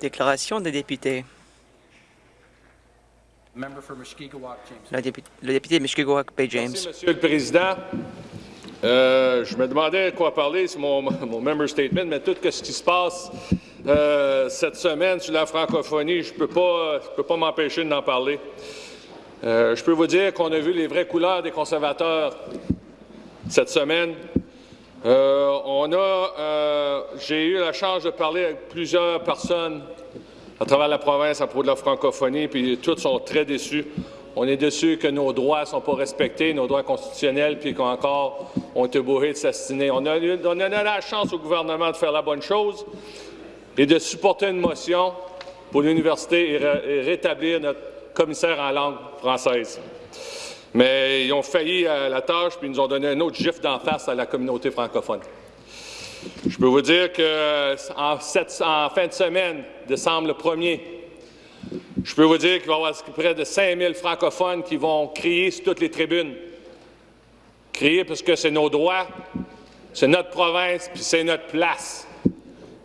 Déclaration des députés. Le député Mushkegowuk Bay James. Merci, Monsieur le Président. Euh, je me demandais quoi parler sur mon, mon member statement, mais tout ce qui se passe euh, cette semaine sur la francophonie, je ne peux pas, peux pas m'empêcher d'en parler. Euh, je peux vous dire qu'on a vu les vraies couleurs des conservateurs cette semaine. On a, j'ai eu la chance de parler avec plusieurs personnes à travers la province à propos de la francophonie, puis tous sont très déçus. On est déçus que nos droits ne sont pas respectés, nos droits constitutionnels, puis qu'encore on est bourré de s'astiner. On a, on a la chance au gouvernement de faire la bonne chose et de supporter une motion pour l'université et, rétablir notre commissaire en langue française. Mais ils ont failli à la tâche, puis ils nous ont donné un autre gif d'en face à la communauté francophone. Je peux vous dire qu'en en fin de semaine, décembre le 1er, je peux vous dire qu'il va y avoir près de 5 000 francophones qui vont crier sur toutes les tribunes. Crier parce que c'est nos droits, c'est notre province, puis c'est notre place.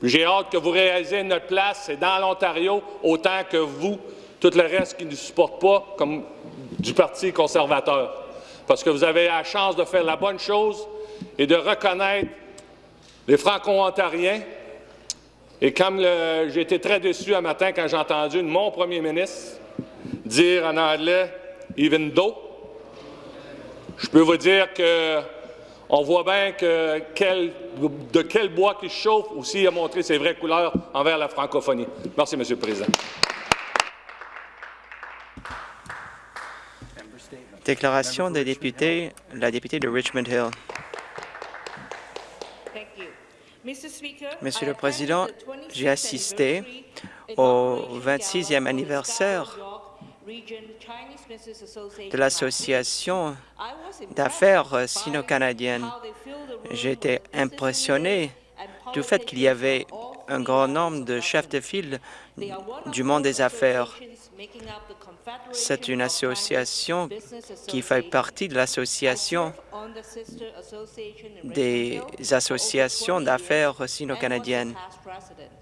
J'ai hâte que vous réalisez notre place, c'est dans l'Ontario, autant que vous, tout le reste qui ne supporte pas, comme du Parti conservateur. Parce que vous avez la chance de faire la bonne chose et de reconnaître les Franco-Ontariens. Et comme j'ai été très déçu un matin quand j'ai entendu mon premier ministre dire en anglais « even though », je peux vous dire que on voit bien que de quel bois qui chauffe aussi a montré ses vraies couleurs envers la francophonie. Merci, M. le Président. Déclaration des députés, la députée de Richmond Hill. Monsieur le Président, j'ai assisté au 26e anniversaire de l'Association d'affaires sino-canadiennes. J'ai été impressionné du fait qu'il y avait un grand nombre de chefs de file du monde des affaires. C'est une association qui fait partie de l'association des associations d'affaires sino-canadiennes.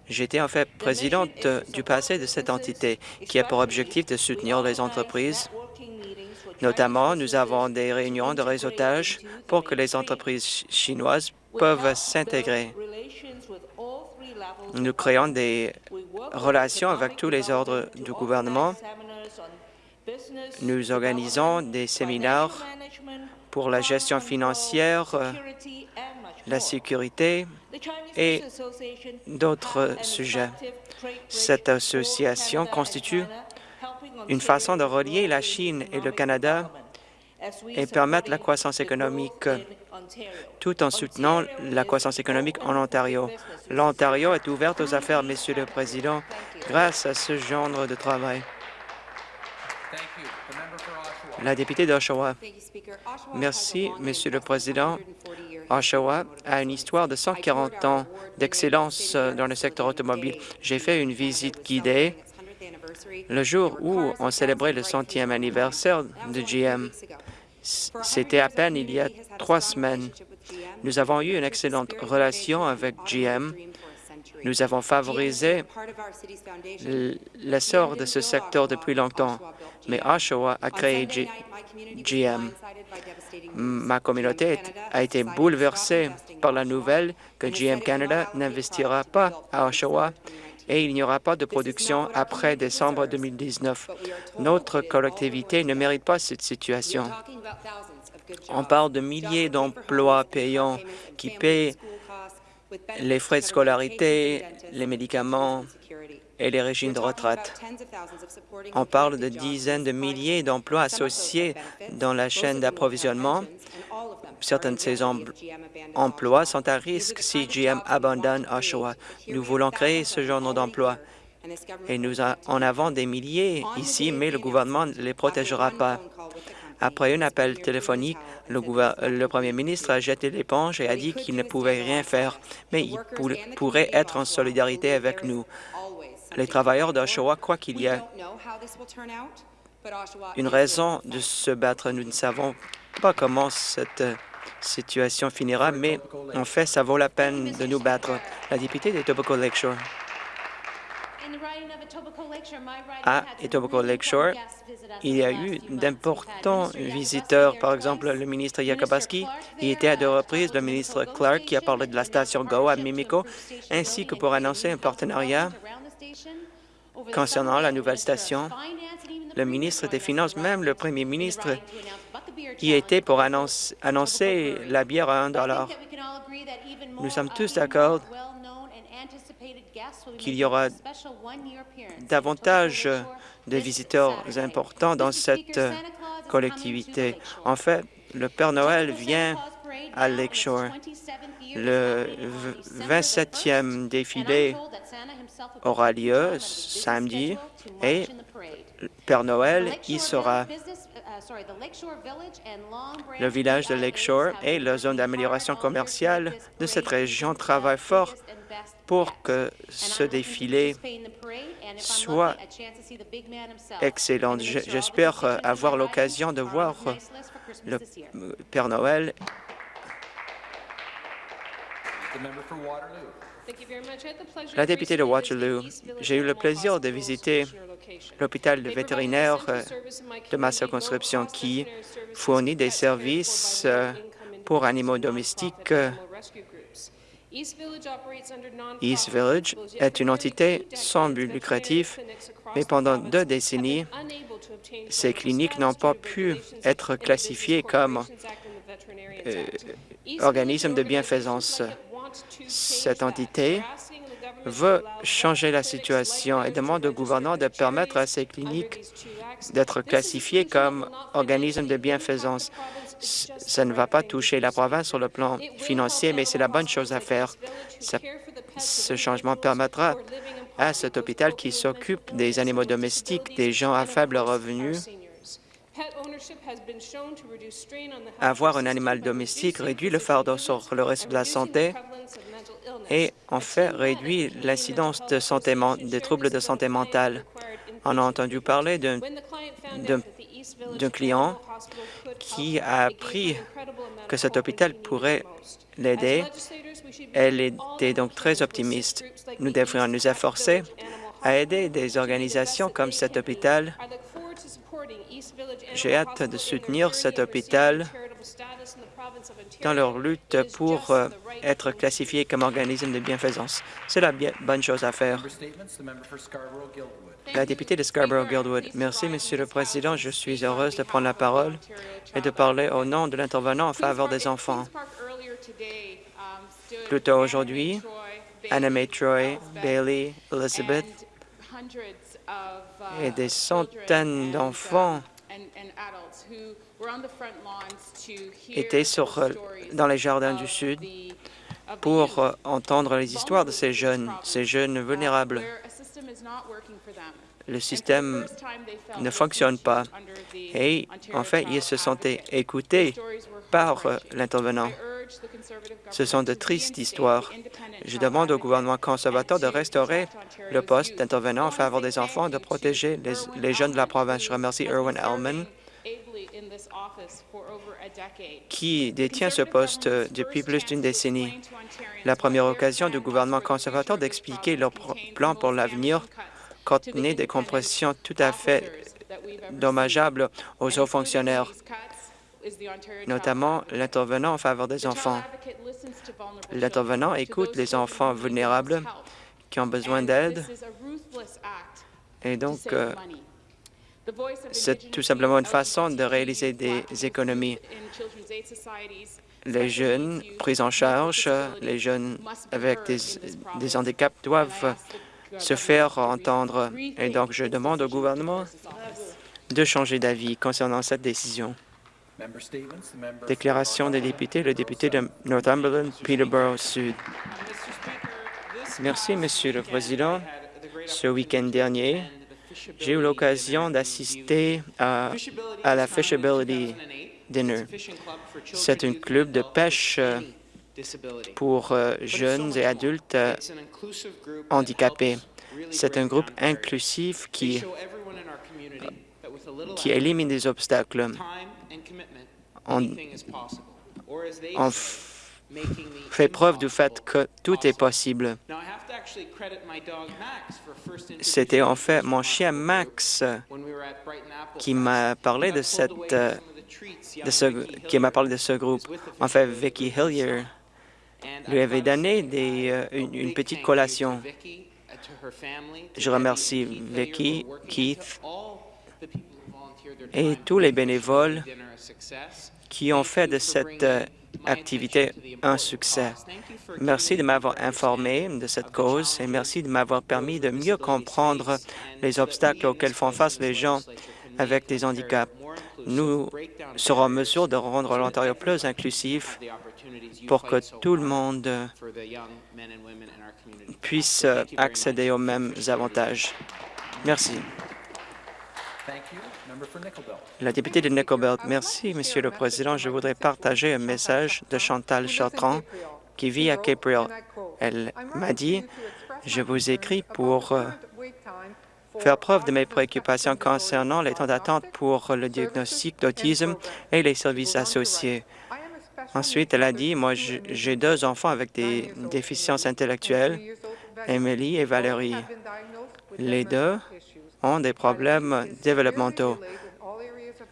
J'étais en fait présidente du passé de cette entité qui a pour objectif de soutenir les entreprises. Notamment, nous avons des réunions de réseautage pour que les entreprises chinoises peuvent s'intégrer. Nous créons des relations avec tous les ordres du gouvernement. Nous organisons des séminaires pour la gestion financière, la sécurité et d'autres sujets. Cette association constitue une façon de relier la Chine et le Canada et permettre la croissance économique tout en soutenant la croissance économique en Ontario. L'Ontario est ouverte aux affaires, Monsieur le Président, grâce à ce genre de travail. La députée d'Oshawa. Merci, Monsieur le Président. Oshawa a une histoire de 140 ans d'excellence dans le secteur automobile. J'ai fait une visite guidée le jour où on célébrait le centième anniversaire de GM. C'était à peine il y a trois semaines. Nous avons eu une excellente relation avec GM. Nous avons favorisé l'essor de ce secteur depuis longtemps, mais Oshawa a créé GM. Ma communauté a été bouleversée par la nouvelle que GM Canada n'investira pas à Oshawa et il n'y aura pas de production après décembre 2019. Notre collectivité ne mérite pas cette situation. On parle de milliers d'emplois payants qui paient les frais de scolarité, les médicaments et les régimes de retraite. On parle de dizaines de milliers d'emplois associés dans la chaîne d'approvisionnement. Certains de ces emplois sont à risque si GM abandonne Oshawa. Nous voulons créer ce genre d'emplois et nous en avons des milliers ici, mais le gouvernement ne les protégera pas. Après un appel téléphonique, le, premier ministre a jeté l'éponge et a dit qu'il ne pouvait rien faire, mais il pourrait être en solidarité avec nous. Les travailleurs d'Oshawa croient qu'il y a une raison de se battre. Nous ne savons pas comment cette situation finira, mais en fait, ça vaut la peine de nous battre. La députée de Tobacco Lakeshore. À Etobicoke Lakeshore, il y a eu d'importants visiteurs, par exemple le ministre Yakabaski, il était à deux reprises le ministre Clark qui a parlé de la station GO à Mimico, ainsi que pour annoncer un partenariat concernant la nouvelle station. Le ministre des Finances, même le premier ministre, y était pour annoncer, la bière à un dollar. Nous sommes tous d'accord qu'il y aura davantage de visiteurs importants dans cette collectivité. En fait, le Père Noël vient à Lakeshore. Le 27e défilé aura lieu samedi et Père Noël y sera. Le village de Lakeshore et la zone d'amélioration commerciale de cette région travaillent fort pour que ce défilé soit excellent. J'espère avoir l'occasion de voir le Père Noël la députée de Waterloo, j'ai eu le plaisir de visiter l'hôpital vétérinaire euh, de ma circonscription qui fournit des services euh, pour animaux domestiques. East Village est une entité sans but lucratif, mais pendant deux décennies, ces cliniques n'ont pas pu être classifiées comme euh, organismes de bienfaisance cette entité veut changer la situation et demande au gouvernement de permettre à ces cliniques d'être classifiées comme organismes de bienfaisance. Ça ne va pas toucher la province sur le plan financier, mais c'est la bonne chose à faire. ce changement permettra à cet hôpital qui s'occupe des animaux domestiques, des gens à faible revenu, avoir un animal domestique réduit le fardeau sur le risque de la santé et en fait réduit l'incidence des troubles de santé mentale. On a entendu parler d'un client qui a appris que cet hôpital pourrait l'aider. Elle était donc très optimiste. Nous devrions nous efforcer à aider des organisations comme cet hôpital j'ai hâte de soutenir cet hôpital dans leur lutte pour euh, être classifié comme organisme de bienfaisance. C'est la bonne chose à faire. La députée de Scarborough-Guildwood. Merci, Monsieur le Président. Je suis heureuse de prendre la parole et de parler au nom de l'intervenant en faveur des enfants. Plus tôt aujourd'hui, Anna May Troy, Bailey, Elizabeth et des centaines d'enfants étaient sur, dans les jardins du Sud pour euh, entendre les histoires de ces jeunes, ces jeunes vulnérables. Le système ne fonctionne pas et en fait, ils se sentaient écoutés par euh, l'intervenant. Ce sont de tristes histoires. Je demande au gouvernement conservateur de restaurer le poste d'intervenant en faveur des enfants, de protéger les, jeunes de la province. Je remercie Erwin Ellman, qui détient ce poste depuis plus d'une décennie. La première occasion du gouvernement conservateur d'expliquer leur plan pour l'avenir contenait des compressions tout à fait dommageables aux hauts fonctionnaires notamment l'intervenant en faveur des enfants. L'intervenant écoute les enfants vulnérables qui ont besoin d'aide et donc euh, c'est tout simplement une façon de réaliser des économies. Les jeunes pris en charge, les jeunes avec des, des handicaps doivent se faire entendre. Et donc, je demande au gouvernement de changer d'avis concernant cette décision. Déclaration des députés, le député de Northumberland, Peterborough Sud. Merci, Monsieur le Président. Ce week-end dernier, j'ai eu l'occasion d'assister à, la Fishability Dinner. C'est un club de pêche euh, pour euh, jeunes et adultes euh, handicapés. C'est un groupe inclusif qui, qui élimine des obstacles en, fait preuve du fait que tout est possible. C'était en fait mon chien Max qui m'a parlé de cette euh, de ce, qui m'a parlé de ce groupe. En fait, Vicky Hillier lui avait donné des, euh, une, une petite collation. Je remercie Vicky, Keith et tous les bénévoles qui ont fait de cette euh, activité un succès. Merci de m'avoir informé de cette cause et merci de m'avoir permis de mieux comprendre les obstacles auxquels font face les gens avec des handicaps. Nous serons en mesure de rendre l'Ontario plus inclusif pour que tout le monde puisse accéder aux mêmes avantages. Merci. La députée de Nickel Belt. Merci, Monsieur le Président. Je voudrais partager un message de Chantal Chartrand qui vit à Cape Elle m'a dit, je vous écris pour euh, faire preuve de mes préoccupations concernant les temps d'attente pour le diagnostic d'autisme et les services associés. Ensuite, elle a dit, moi, j'ai deux enfants avec des déficiences intellectuelles, Emily et Valérie. Les deux ont des problèmes développementaux.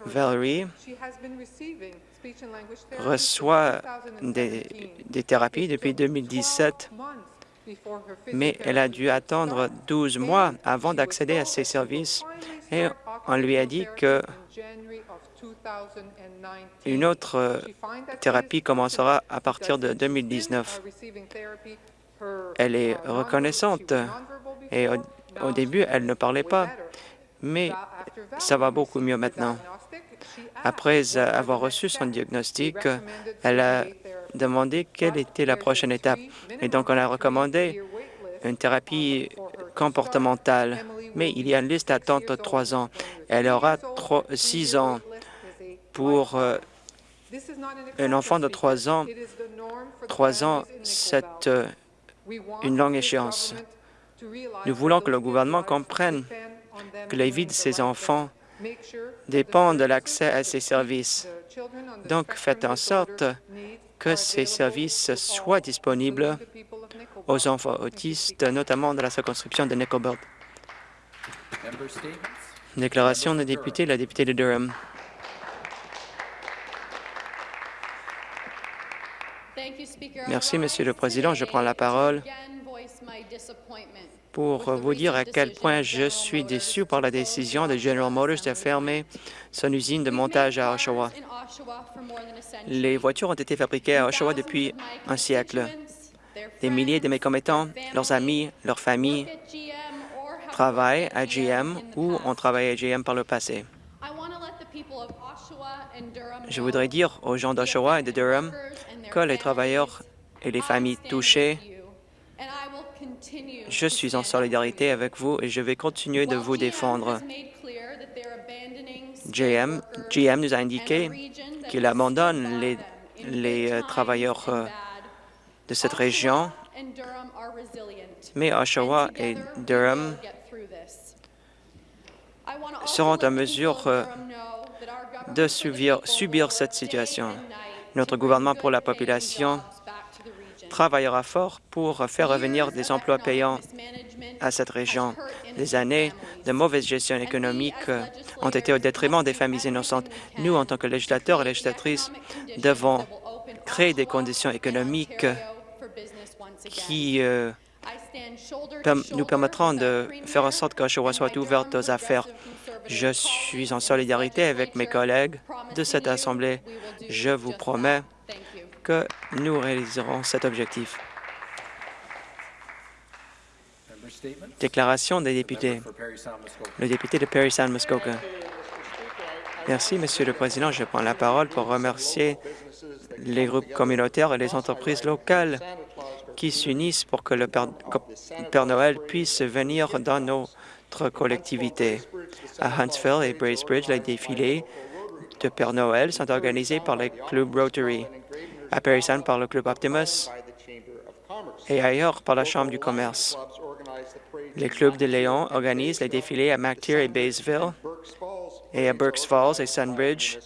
Valérie reçoit des, thérapies depuis 2017 mais elle a dû attendre 12 mois avant d'accéder à ces services et on lui a dit que une autre thérapie commencera à partir de 2019. Elle est reconnaissante et au, début, elle ne parlait pas, mais ça va beaucoup mieux maintenant. Après avoir reçu son diagnostic, elle a demandé quelle était la prochaine étape. Et donc, on a recommandé une thérapie comportementale. Mais il y a une liste d'attente de trois ans. Elle aura six ans pour euh, un enfant de trois ans. Trois ans, c'est euh, une longue échéance. Nous voulons que le gouvernement comprenne que la vie de ces enfants dépend de l'accès à ces services. Donc, faites en sorte que ces services soient disponibles aux enfants autistes, notamment dans la circonscription de Nickelbelt. Déclaration de député, la députée de Durham. Merci, Monsieur le Président. Je prends la parole pour vous dire à quel point je suis déçu par la décision de General Motors de fermer son usine de montage à Oshawa. Les voitures ont été fabriquées à Oshawa depuis un siècle. Des milliers de mes commettants, leurs amis, leurs familles travaillent à GM ou ont travaillé à GM par le passé. Je voudrais dire aux gens d'Oshawa et de Durham que les travailleurs et les familles touchées je suis en solidarité avec vous et je vais continuer de vous défendre. GM, GM nous a indiqué qu'il abandonne les, les euh, travailleurs euh, de cette région, mais Oshawa et Durham seront en mesure euh, de subir, subir cette situation. Notre gouvernement pour la population travaillera fort pour faire revenir des emplois payants à cette région. Des années de mauvaise gestion économique ont été au détriment des familles innocentes. Nous, en tant que législateurs et législatrices, devons créer des conditions économiques qui euh, nous permettront de faire en sorte qu'Oshawa soit ouverte aux affaires. Je suis en solidarité avec mes collègues de cette Assemblée. Je vous promets que nous réaliserons cet objectif. Déclaration des députés. Le député de Perry Sound Muskoka. Merci, Monsieur le Président. Je prends la parole pour remercier les groupes communautaires et les entreprises locales qui s'unissent pour que le Père, Noël puisse venir dans notre collectivité. À Huntsville et Bracebridge, les défilés de Père Noël sont organisés par les clubs Rotary à Perry Sound par le Club Optimus et ailleurs par la Chambre du commerce. Les clubs de Léon organisent les défilés à McTier et Baysville et à Burks Falls et Sunbridge.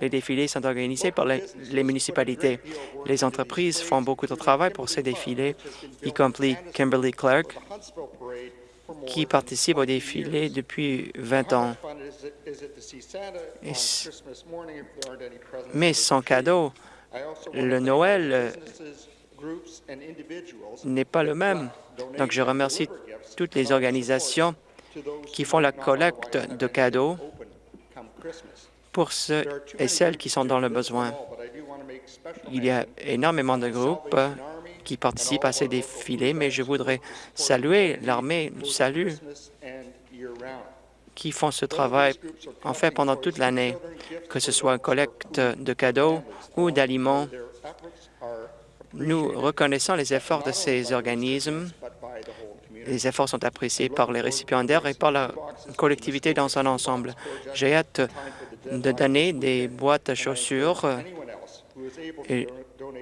Les défilés sont organisés par les, municipalités. Les entreprises font beaucoup de travail pour ces défilés, y compris Kimberly Clark, qui participe au défilé depuis 20 ans. Mais son cadeau, le Noël, euh, n'est pas le même. Donc, je remercie toutes les organisations qui font la collecte de cadeaux pour ceux et celles qui sont dans le besoin. Il y a énormément de groupes qui participent à ces défilés, mais je voudrais saluer l'armée du salut qui font ce travail en fait pendant toute l'année, que ce soit collecte de cadeaux ou d'aliments. Nous reconnaissons les efforts de ces organismes. Les efforts sont appréciés par les récipiendaires et par la collectivité dans son ensemble. J'ai hâte de donner des boîtes à chaussures et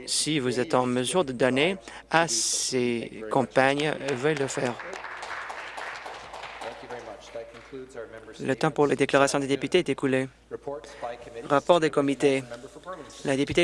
si vous êtes en mesure de donner à ces compagnes, veuillez le faire. Le temps pour les déclarations des députés est écoulé. Rapport des comités.